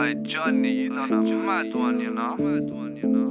Like Johnny, you done a mad one, you know.